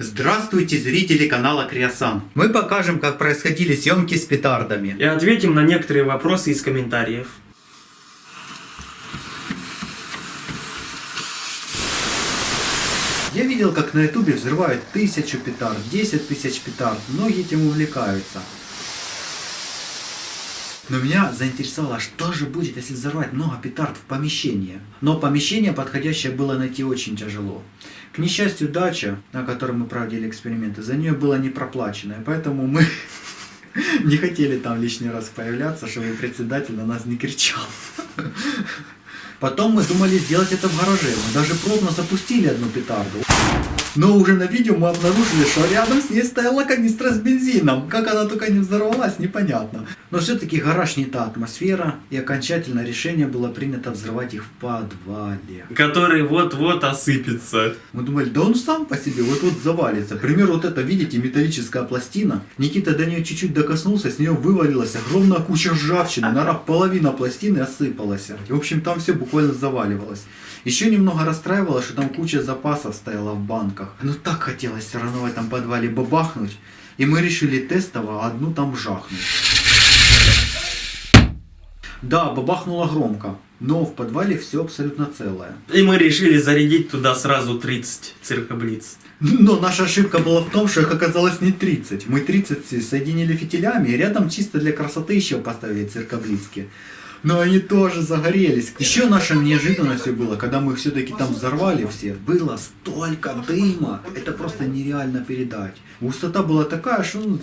Здравствуйте, зрители канала Криосан. Мы покажем, как происходили съемки с петардами. И ответим на некоторые вопросы из комментариев. Я видел, как на ютубе взрывают тысячу петард, 10 тысяч петард. Многие этим увлекаются. Но меня заинтересовало, что же будет, если взорвать много петард в помещении. Но помещение подходящее было найти очень тяжело. К несчастью, дача, на которой мы проводили эксперименты, за нее было не проплачено. И поэтому мы не хотели там лишний раз появляться, чтобы председатель на нас не кричал. Потом мы думали сделать это в гараже. Мы даже пробно запустили одну петарду. Но уже на видео мы обнаружили, что рядом с ней стояла канистра с бензином. Как она только не взорвалась, непонятно. Но все-таки гараж не та атмосфера, и окончательное решение было принято взрывать их в подвале. Который вот-вот осыпется. Мы думали, да он сам по себе вот-вот завалится. Пример вот это, видите, металлическая пластина. Никита до нее чуть-чуть докоснулся, с нее вывалилась огромная куча ржавчины. Наверное, половина пластины осыпалась. И, в общем, там все буквально заваливалось. Еще немного расстраивало, что там куча запасов стояла в банках. Но так хотелось все равно в этом подвале бабахнуть. И мы решили тестово одну там жахнуть. Да, бабахнуло громко, но в подвале все абсолютно целое. И мы решили зарядить туда сразу 30 циркоблиц. Но наша ошибка была в том, что их оказалось не 30. Мы 30 соединили фитилями и рядом чисто для красоты еще поставили циркоблицки. Но они тоже загорелись. Еще нашей неожиданностью было, когда мы все-таки там взорвали все, было столько дыма. Это просто нереально передать. Густота была такая, что ну,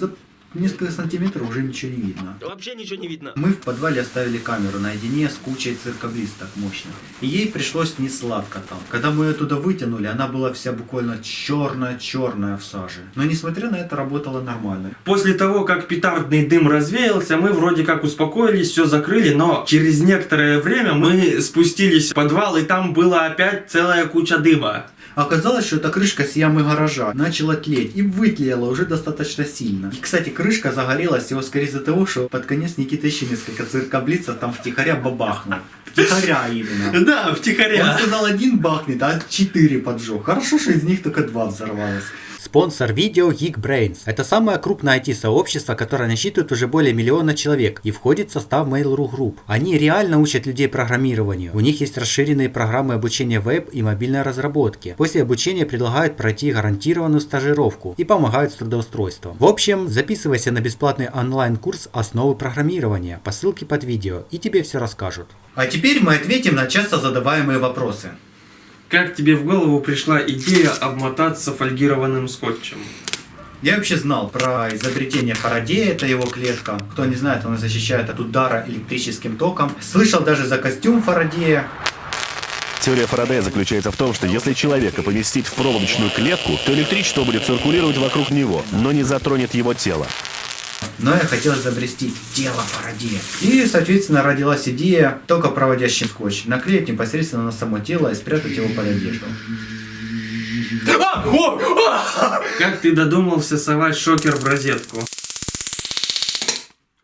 несколько сантиметров уже ничего не видно. Вообще ничего не видно. Мы в подвале оставили камеру наедине с кучей циркоблисток мощных. И ей пришлось не сладко там. Когда мы ее туда вытянули, она была вся буквально черная-черная в саже. Но несмотря на это, работала нормально. После того, как петардный дым развеялся, мы вроде как успокоились, все закрыли, но через некоторое время мы спустились в подвал, и там была опять целая куча дыма. Оказалось, что эта крышка с ямы гаража начала тлеть и вытлела уже достаточно сильно. И, кстати, крышка загорелась всего скорее из-за того, что под конец Никита еще несколько циркоблицев там втихаря бабахнул. Втихаря именно. Да, втихаря. Он сказал один бахнет, а четыре поджег. Хорошо, что из них только два взорвалось. Спонсор видео Geekbrains. Это самое крупное IT-сообщество, которое насчитывает уже более миллиона человек и входит в состав Mail.ru Group. Они реально учат людей программированию. У них есть расширенные программы обучения веб и мобильной разработки. После обучения предлагают пройти гарантированную стажировку и помогают с трудоустройством. В общем, записывайся на бесплатный онлайн-курс основы программирования по ссылке под видео и тебе все расскажут. А теперь мы ответим на часто задаваемые вопросы. Как тебе в голову пришла идея обмотаться фольгированным скотчем? Я вообще знал про изобретение Фарадея, это его клетка. Кто не знает, он защищает от удара электрическим током. Слышал даже за костюм Фарадея. Теория Фарадея заключается в том, что если человека поместить в проволочную клетку, то электричество будет циркулировать вокруг него, но не затронет его тело. Но я хотел изобрести тело Фарадея. И, соответственно, родилась идея только проводящий скотч. Наклеить непосредственно на само тело и спрятать его под одежду. Как ты додумался совать шокер в розетку?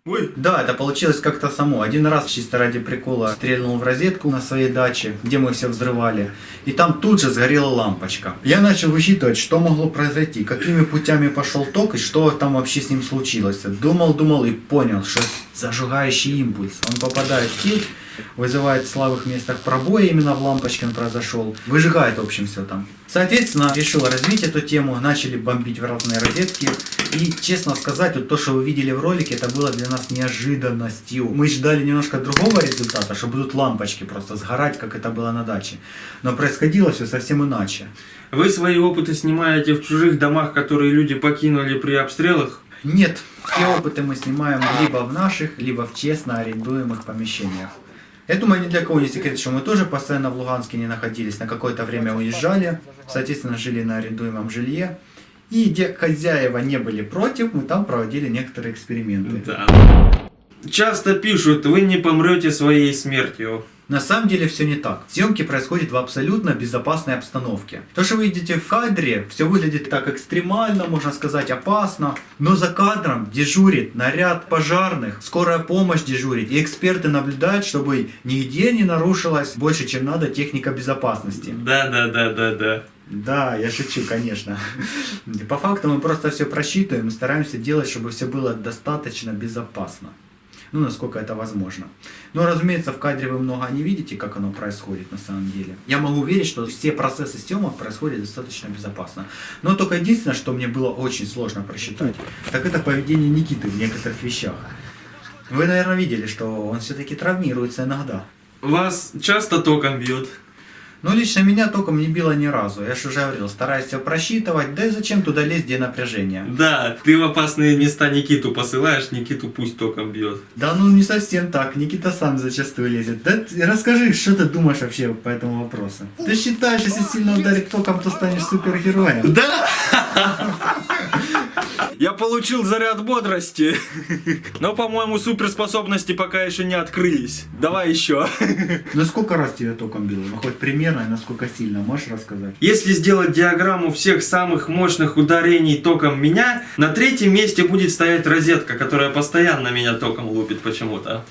Ой. Да, это получилось как-то само. Один раз чисто ради прикола стрельнул в розетку на своей даче, где мы все взрывали. И там тут же сгорела лампочка. Я начал высчитывать, что могло произойти, какими путями пошел ток и что там вообще с ним случилось. Думал, думал и понял, что зажигающий импульс. Он попадает в сеть, вызывает в слабых местах пробои, именно в лампочке он произошел. Выжигает, в общем, все там. Соответственно, решил развить эту тему, начали бомбить разные розетки. И, честно сказать, вот то, что вы видели в ролике, это было для нас неожиданностью. Мы ждали немножко другого результата, что будут лампочки просто сгорать, как это было на даче. Но происходило все совсем иначе. Вы свои опыты снимаете в чужих домах, которые люди покинули при обстрелах? Нет, все опыты мы снимаем либо в наших, либо в честно арендуемых помещениях. Я думаю, ни для кого не секрет, что мы тоже постоянно в Луганске не находились, на какое-то время уезжали, соответственно, жили на арендуемом жилье. И где хозяева не были против, мы там проводили некоторые эксперименты. Да. Часто пишут, вы не помрете своей смертью. На самом деле все не так. Съемки происходят в абсолютно безопасной обстановке. То, что вы видите в кадре, все выглядит так экстремально, можно сказать, опасно. Но за кадром дежурит наряд пожарных, скорая помощь дежурит. И эксперты наблюдают, чтобы нигде не нарушилась больше, чем надо техника безопасности. Да, да, да, да, да. Да, я шучу, конечно. По факту мы просто все просчитываем и стараемся делать, чтобы все было достаточно безопасно. Ну, насколько это возможно. Но, разумеется, в кадре вы много не видите, как оно происходит на самом деле. Я могу верить, что все процессы съемок происходят достаточно безопасно. Но только единственное, что мне было очень сложно просчитать, так это поведение Никиты в некоторых вещах. Вы, наверное, видели, что он все-таки травмируется иногда. Вас часто током бьют? Ну, лично меня током не било ни разу. Я же уже говорил, стараюсь все просчитывать, да и зачем туда лезть, где напряжение. Да, ты в опасные места Никиту посылаешь, Никиту пусть током бьет. Да ну не совсем так, Никита сам зачастую лезет. Да расскажи, что ты думаешь вообще по этому вопросу? Ты считаешь, если сильно ударить током, то станешь супергероем? Да! Я получил заряд бодрости. Но, по-моему, суперспособности пока еще не открылись. Давай еще. Ну сколько раз тебя током било? Ну хоть примерно насколько сильно, можешь рассказать? Если сделать диаграмму всех самых мощных ударений током меня, на третьем месте будет стоять розетка, которая постоянно меня током лупит почему-то.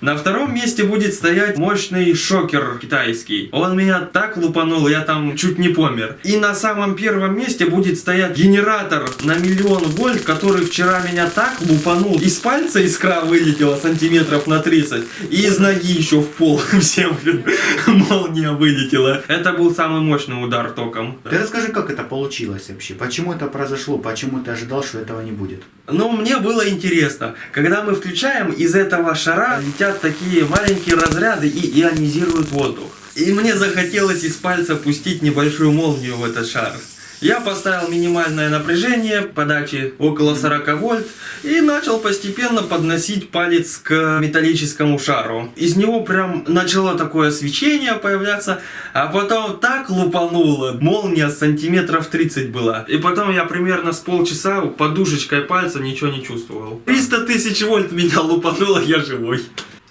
На втором месте будет стоять мощный шокер китайский. Он меня так лупанул, я там чуть не помер. И на самом первом месте будет стоять генератор на миллион вольт, который вчера меня так лупанул. Из пальца искра вылетела сантиметров на 30. И из ноги еще в пол в землю молния вылетела. Это был самый мощный удар током. Ты расскажи, как это получилось вообще? Почему это произошло? Почему ты ожидал, что этого не будет? Ну, мне было интересно. Когда мы включаем, из этого шара летят такие маленькие разряды и ионизируют воздух. И мне захотелось из пальца пустить небольшую молнию в этот шар. Я поставил минимальное напряжение подачи около 40 вольт и начал постепенно подносить палец к металлическому шару. Из него прям начало такое свечение появляться, а потом так лупануло, молния сантиметров 30 была. И потом я примерно с полчаса подушечкой пальца ничего не чувствовал. 300 тысяч вольт меня лупануло, я живой.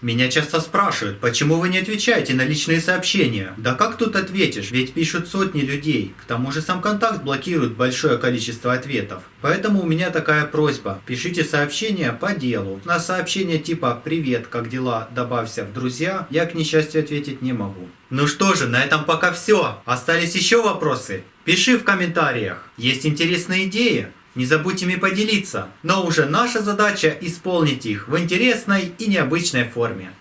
Меня часто спрашивают, почему вы не отвечаете на личные сообщения? Да как тут ответишь, ведь пишут сотни людей. К тому же сам контакт блокирует большое количество ответов. Поэтому у меня такая просьба. Пишите сообщения по делу. На сообщение типа «Привет, как дела?» добавься в друзья, я к несчастью ответить не могу. Ну что же, на этом пока все. Остались еще вопросы? Пиши в комментариях. Есть интересные идеи? Не забудьте ими поделиться, но уже наша задача исполнить их в интересной и необычной форме.